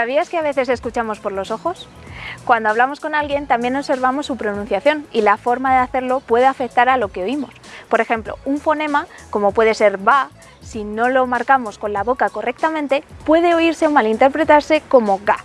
¿Sabías que a veces escuchamos por los ojos? Cuando hablamos con alguien también observamos su pronunciación y la forma de hacerlo puede afectar a lo que oímos. Por ejemplo, un fonema, como puede ser ba, si no lo marcamos con la boca correctamente, puede oírse o malinterpretarse como ga.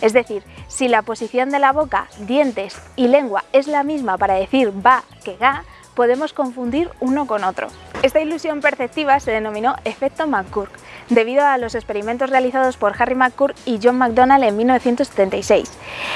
Es decir, si la posición de la boca, dientes y lengua es la misma para decir ba que ga, podemos confundir uno con otro. Esta ilusión perceptiva se denominó efecto McCurk, debido a los experimentos realizados por Harry McCurk y John McDonald en 1976.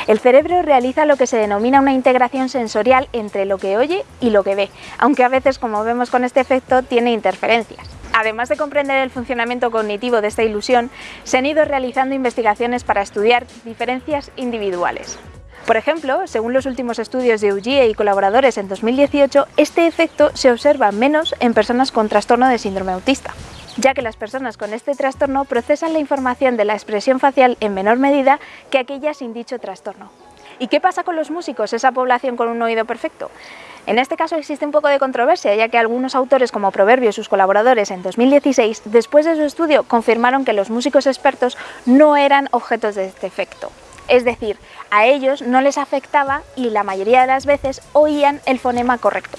El cerebro realiza lo que se denomina una integración sensorial entre lo que oye y lo que ve, aunque a veces, como vemos con este efecto, tiene interferencias. Además de comprender el funcionamiento cognitivo de esta ilusión, se han ido realizando investigaciones para estudiar diferencias individuales. Por ejemplo, según los últimos estudios de Ugie y colaboradores en 2018, este efecto se observa menos en personas con trastorno de síndrome autista ya que las personas con este trastorno procesan la información de la expresión facial en menor medida que aquellas sin dicho trastorno. ¿Y qué pasa con los músicos, esa población con un oído perfecto? En este caso existe un poco de controversia, ya que algunos autores como Proverbio y sus colaboradores en 2016, después de su estudio, confirmaron que los músicos expertos no eran objetos de este efecto. Es decir, a ellos no les afectaba y la mayoría de las veces oían el fonema correcto.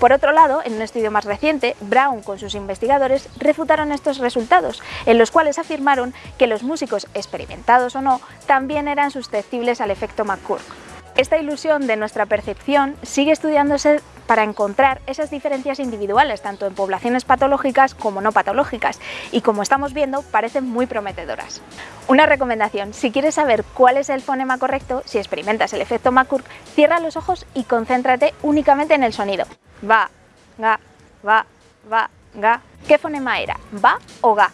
Por otro lado, en un estudio más reciente, Brown con sus investigadores refutaron estos resultados, en los cuales afirmaron que los músicos, experimentados o no, también eran susceptibles al efecto McCurk. Esta ilusión de nuestra percepción sigue estudiándose para encontrar esas diferencias individuales, tanto en poblaciones patológicas como no patológicas, y como estamos viendo, parecen muy prometedoras. Una recomendación, si quieres saber cuál es el fonema correcto, si experimentas el efecto McCurk, cierra los ojos y concéntrate únicamente en el sonido. Va, ga, va, va, ga. ¿Qué fonema era? ¿Va o ga?